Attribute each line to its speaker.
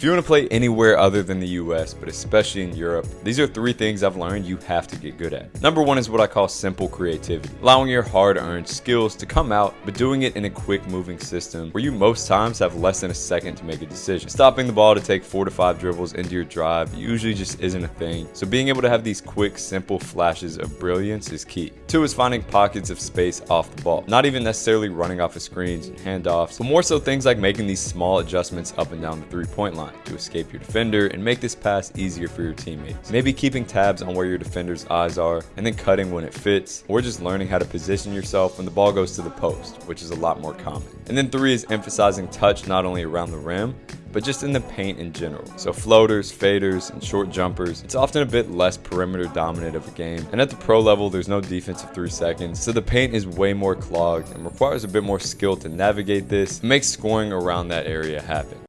Speaker 1: If you want to play anywhere other than the US, but especially in Europe, these are three things I've learned you have to get good at. Number one is what I call simple creativity, allowing your hard-earned skills to come out, but doing it in a quick moving system where you most times have less than a second to make a decision. Stopping the ball to take four to five dribbles into your drive usually just isn't a thing, so being able to have these quick, simple flashes of brilliance is key. Two is finding pockets of space off the ball, not even necessarily running off of screens and handoffs, but more so things like making these small adjustments up and down the three-point line to escape your defender and make this pass easier for your teammates. Maybe keeping tabs on where your defender's eyes are and then cutting when it fits, or just learning how to position yourself when the ball goes to the post, which is a lot more common. And then three is emphasizing touch not only around the rim, but just in the paint in general. So floaters, faders, and short jumpers, it's often a bit less perimeter dominant of a game. And at the pro level, there's no defensive three seconds, so the paint is way more clogged and requires a bit more skill to navigate this and make scoring around that area happen.